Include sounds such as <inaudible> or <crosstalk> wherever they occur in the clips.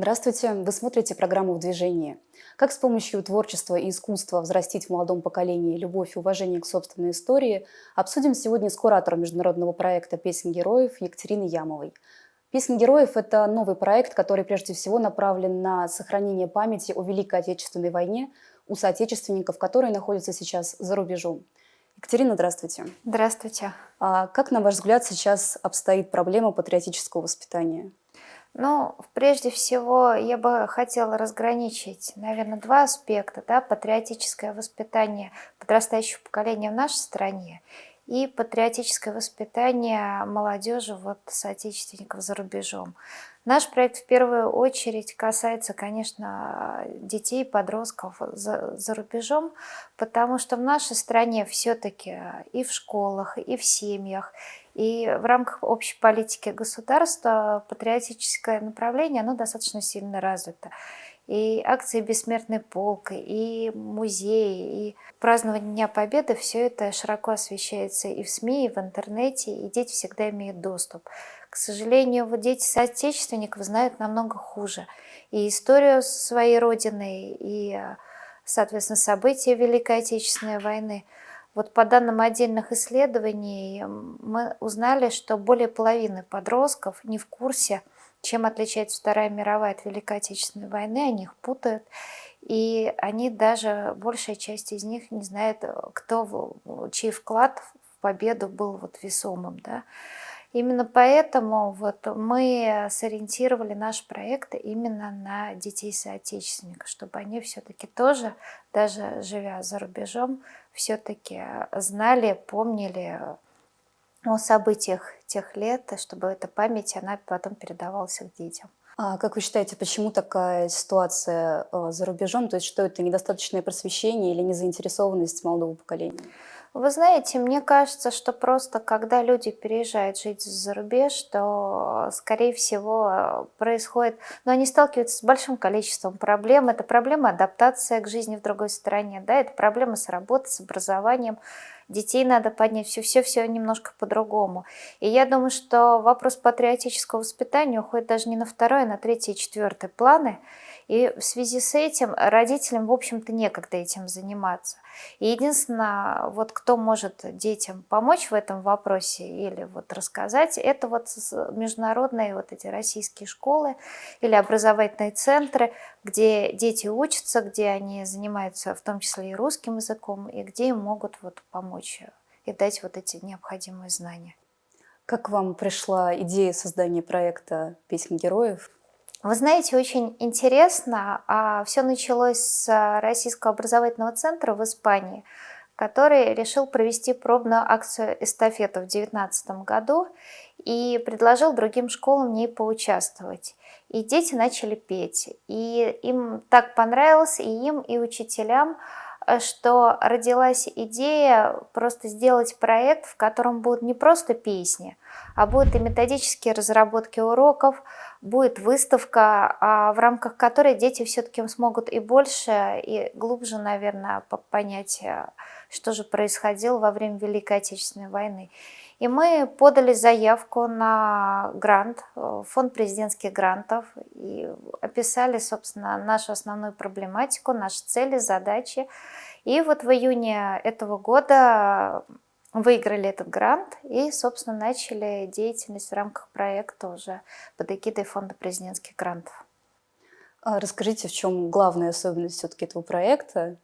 Здравствуйте! Вы смотрите программу «В движении». Как с помощью творчества и искусства взрастить в молодом поколении любовь и уважение к собственной истории, обсудим сегодня с куратором международного проекта «Песен героев» Екатериной Ямовой. «Песни героев» — это новый проект, который прежде всего направлен на сохранение памяти о Великой Отечественной войне у соотечественников, которые находятся сейчас за рубежом. Екатерина, здравствуйте. Здравствуйте. А как, на ваш взгляд, сейчас обстоит проблема патриотического воспитания? Ну, прежде всего, я бы хотела разграничить, наверное, два аспекта. Да, патриотическое воспитание подрастающего поколения в нашей стране и патриотическое воспитание молодежи, вот, соотечественников за рубежом. Наш проект в первую очередь касается, конечно, детей, подростков за, за рубежом, потому что в нашей стране все-таки и в школах, и в семьях, и в рамках общей политики государства патриотическое направление, оно достаточно сильно развито. И акции «Бессмертный полк», и музеи, и празднование Дня Победы, все это широко освещается и в СМИ, и в интернете, и дети всегда имеют доступ. К сожалению, вот дети соотечественников знают намного хуже. И историю своей родины, и, соответственно, события Великой Отечественной войны – вот по данным отдельных исследований мы узнали, что более половины подростков не в курсе, чем отличается Вторая мировая от Великой Отечественной войны, они их путают. И они даже, большая часть из них не знает, кто, чей вклад в победу был вот весомым. Да? Именно поэтому вот мы сориентировали наш проект именно на детей соотечественников, чтобы они все-таки тоже, даже живя за рубежом, все-таки знали, помнили о событиях тех лет, чтобы эта память, она потом передавалась их детям. А как вы считаете, почему такая ситуация э, за рубежом? То есть что это недостаточное просвещение или незаинтересованность молодого поколения? Вы знаете, мне кажется, что просто когда люди переезжают жить за рубеж, то, скорее всего, происходит... Но они сталкиваются с большим количеством проблем. Это проблема адаптации к жизни в другой стране, да, это проблема с работой, с образованием. Детей надо поднять, все-все-все немножко по-другому. И я думаю, что вопрос патриотического воспитания уходит даже не на второй, а на третий и четвертый планы. И в связи с этим родителям, в общем-то, некогда этим заниматься. И единственное, вот кто может детям помочь в этом вопросе или вот рассказать, это вот международные вот эти российские школы или образовательные центры, где дети учатся, где они занимаются в том числе и русским языком, и где им могут вот помочь и дать вот эти необходимые знания. Как вам пришла идея создания проекта «Песни героев»? Вы знаете, очень интересно, а все началось с Российского образовательного центра в Испании, который решил провести пробную акцию эстафету в 2019 году и предложил другим школам в ней поучаствовать. И дети начали петь, и им так понравилось, и им, и учителям, что родилась идея просто сделать проект, в котором будут не просто песни, а будут и методические разработки уроков, будет выставка, а, в рамках которой дети все-таки смогут и больше, и глубже, наверное, понять, э, что же происходило во время Великой Отечественной войны. И мы подали заявку на грант, э, фонд президентских грантов, и описали, собственно, нашу основную проблематику, наши цели, задачи. И вот в июне этого года выиграли этот грант и, собственно, начали деятельность в рамках проекта уже под эгидой Фонда президентских грантов. А расскажите, в чем главная особенность все-таки этого проекта?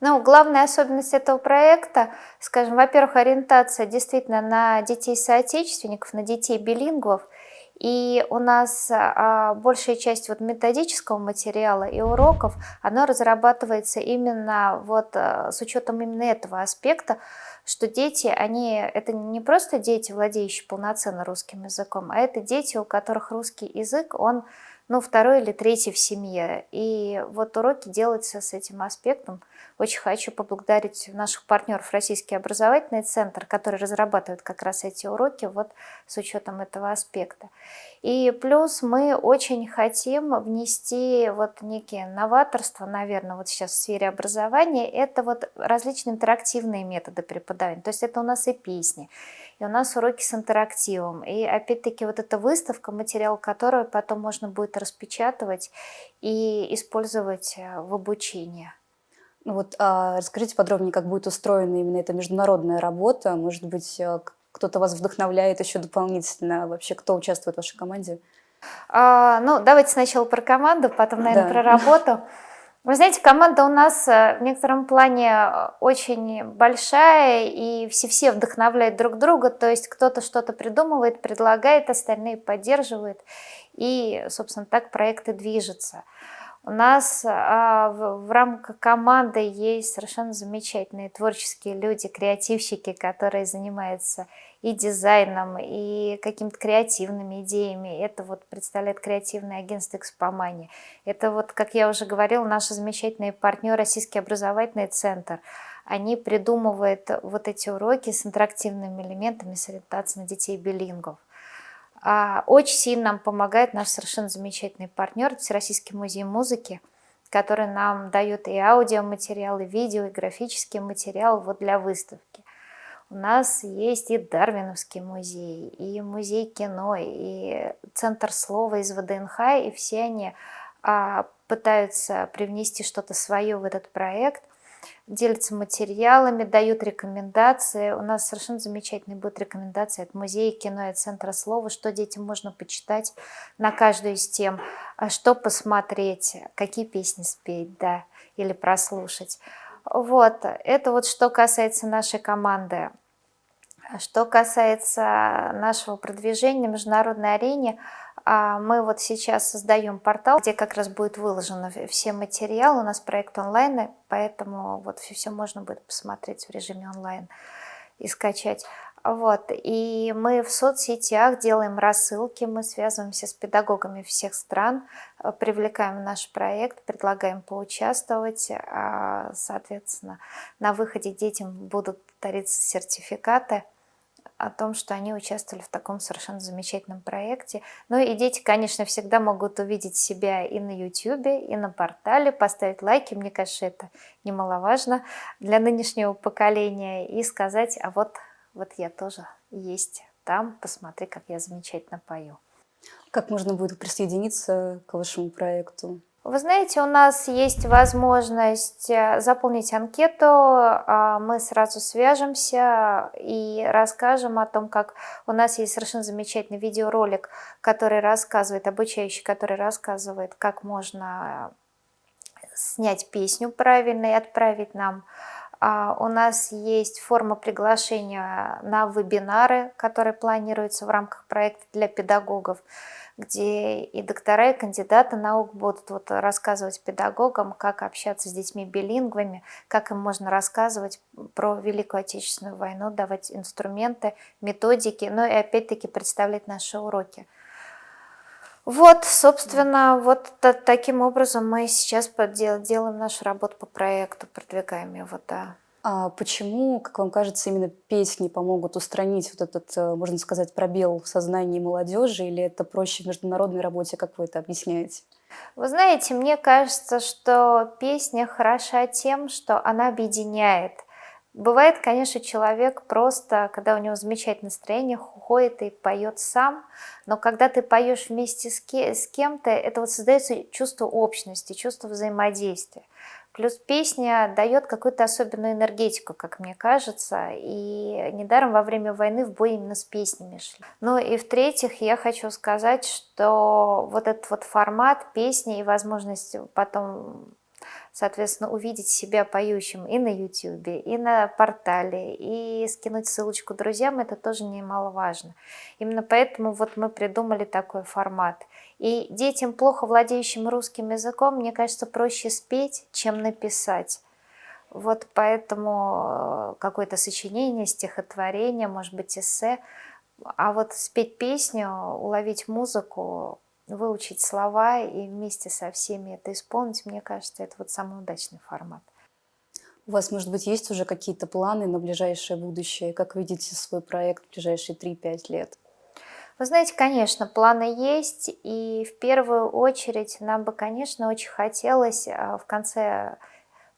Ну, главная особенность этого проекта, скажем, во-первых, ориентация действительно на детей-соотечественников, на детей-билингвов. И у нас а, большая часть вот методического материала и уроков, оно разрабатывается именно вот а, с учетом именно этого аспекта, что дети, они, это не просто дети, владеющие полноценно русским языком, а это дети, у которых русский язык, он ну, второй или третий в семье. И вот уроки делаются с этим аспектом. Очень хочу поблагодарить наших партнеров Российский образовательный центр, который разрабатывает как раз эти уроки вот с учетом этого аспекта. И плюс мы очень хотим внести вот некие новаторства, наверное, вот сейчас в сфере образования. Это вот различные интерактивные методы преподавания. То есть это у нас и песни, и у нас уроки с интерактивом. И опять-таки вот эта выставка, материал которой потом можно будет распечатывать и использовать э, в обучении. Ну вот, а расскажите подробнее, как будет устроена именно эта международная работа. Может быть, э, кто-то вас вдохновляет еще дополнительно? Вообще, кто участвует в вашей команде? А, ну, давайте сначала про команду, потом, наверное, да. про работу. <laughs> Вы знаете, команда у нас э, в некотором плане э, очень большая, и все-все вдохновляют друг друга, то есть кто-то что-то придумывает, предлагает, остальные поддерживают, и, собственно, так проекты движутся. У нас а, в, в рамках команды есть совершенно замечательные творческие люди, креативщики, которые занимаются и дизайном, и какими-то креативными идеями. Это вот представляет креативное агентство «Экспомания». Это вот, как я уже говорила, наши замечательные партнеры Российский образовательный центр. Они придумывают вот эти уроки с интерактивными элементами, с ориентацией на детей билингов. А очень сильно нам помогает наш совершенно замечательный партнер Всероссийский музей музыки, который нам дает и аудиоматериал, и видео, и графический материал вот для выставки. У нас есть и Дарвиновский музей, и музей кино, и Центр слова из ВДНХ, и все они а, пытаются привнести что-то свое в этот проект, делятся материалами, дают рекомендации. У нас совершенно замечательные будут рекомендации от музея кино и Центра слова, что детям можно почитать на каждую из тем, а что посмотреть, какие песни спеть, да, или прослушать. Вот, это вот что касается нашей команды. Что касается нашего продвижения на международной арене, а, мы вот сейчас создаем портал, где как раз будет выложено все материалы. У нас проект онлайн, поэтому вот все можно будет посмотреть в режиме онлайн и скачать. Вот. И мы в соцсетях делаем рассылки, мы связываемся с педагогами всех стран, э, привлекаем наш проект, предлагаем поучаствовать. А, соответственно, на выходе детям будут дариться сертификаты о том, что они участвовали в таком совершенно замечательном проекте. Ну и дети, конечно, всегда могут увидеть себя и на YouTube, и на портале, поставить лайки, мне кажется, это немаловажно для нынешнего поколения, и сказать, а вот вот я тоже есть там, посмотри, как я замечательно пою. Как можно будет присоединиться к вашему проекту? Вы знаете, у нас есть возможность э, заполнить анкету, а мы сразу свяжемся и расскажем о том, как у нас есть совершенно замечательный видеоролик, который рассказывает, обучающий, который рассказывает, как можно снять песню правильно и отправить нам у нас есть форма приглашения на вебинары, которые планируются в рамках проекта для педагогов, где и доктора, и кандидаты наук будут вот рассказывать педагогам, как общаться с детьми билингвами, как им можно рассказывать про Великую Отечественную войну, давать инструменты, методики, ну и опять-таки представлять наши уроки. Вот, собственно, вот таким образом мы сейчас делаем нашу работу по проекту, продвигаем его, да. А почему, как вам кажется, именно песни помогут устранить вот этот, э, можно сказать, пробел в сознании молодежи, или это проще в международной работе, как вы это объясняете? Вы знаете, мне кажется, что песня хороша тем, что она объединяет. Бывает, конечно, человек просто, когда у него замечательное настроение, ходит и поет сам, но когда ты поешь вместе с, кем-то, это вот создается чувство общности, чувство взаимодействия. Плюс песня дает какую-то особенную энергетику, как мне кажется, и недаром во время войны в бой именно с песнями шли. Ну и в-третьих, я хочу сказать, что вот этот вот формат песни и возможность потом соответственно, увидеть себя поющим и на YouTube, и на портале, и скинуть ссылочку друзьям, это тоже немаловажно. Именно поэтому вот мы придумали такой формат. И детям, плохо владеющим русским языком, мне кажется, проще спеть, чем написать. Вот поэтому э, какое-то сочинение, стихотворение, может быть, эссе. А вот спеть песню, уловить музыку, выучить слова и вместе со всеми это исполнить, мне кажется, это вот самый удачный формат. У вас, может быть, есть уже какие-то планы на ближайшее будущее? Как видите свой проект в ближайшие 3-5 лет? Вы знаете, конечно, планы есть, и в первую очередь нам бы, конечно, очень хотелось а, в конце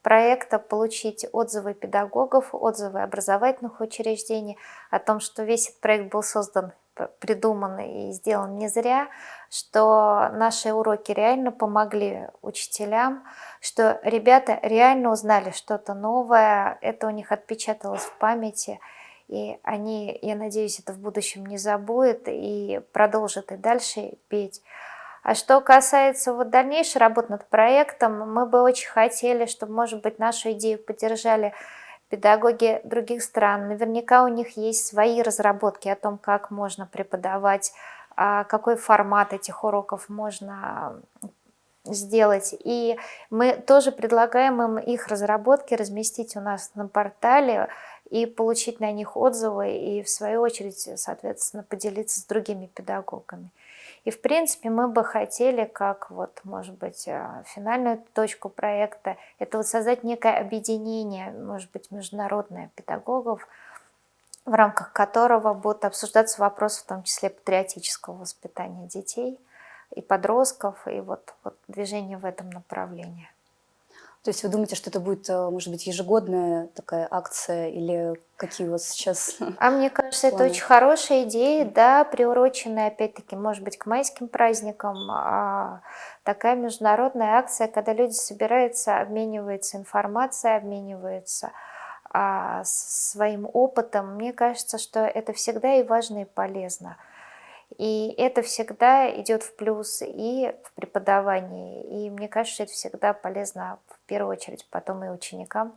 проекта получить отзывы педагогов, отзывы образовательных учреждений о том, что весь этот проект был создан, придуман и сделан не зря, что наши уроки реально помогли учителям, что ребята реально узнали что-то новое, это у них отпечаталось в памяти, и они, я надеюсь, это в будущем не забудут и продолжат и дальше петь. А что касается вот дальнейшей работы над проектом, мы бы очень хотели, чтобы, может быть, нашу идею поддержали педагоги других стран. Наверняка у них есть свои разработки о том, как можно преподавать, а какой формат этих уроков можно сделать. И мы тоже предлагаем им их разработки разместить у нас на портале и получить на них отзывы, и в свою очередь, соответственно, поделиться с другими педагогами. И, в принципе, мы бы хотели, как вот, может быть, э, финальную точку проекта, это вот создать некое объединение, может быть, международное педагогов, в рамках которого будут обсуждаться вопросы, в том числе патриотического воспитания детей и подростков, и вот, вот движение в этом направлении. То есть вы думаете, что это будет, э, может быть, ежегодная такая акция или какие у вас сейчас А мне кажется, планы? это очень хорошая идея, да, приуроченная, опять-таки, может быть, к майским праздникам. А такая международная акция, когда люди собираются, обмениваются информацией, обмениваются а, своим опытом. Мне кажется, что это всегда и важно, и полезно. И это всегда идет в плюс и в преподавании. И мне кажется, это всегда полезно в первую очередь потом и ученикам,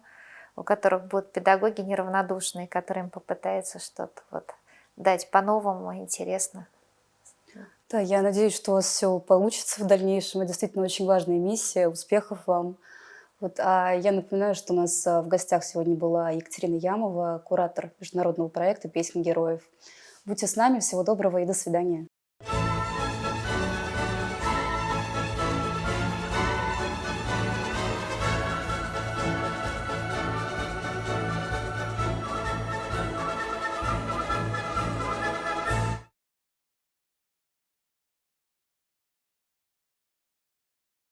у которых будут педагоги неравнодушные, которым попытаются что-то вот дать по-новому, интересно. Да, я надеюсь, что у вас все получится в дальнейшем. Это действительно очень важная миссия. Успехов вам. Вот, а я напоминаю, что у нас а, в гостях сегодня была Екатерина Ямова, куратор международного проекта «Песни героев». Будьте с нами, всего доброго и до свидания.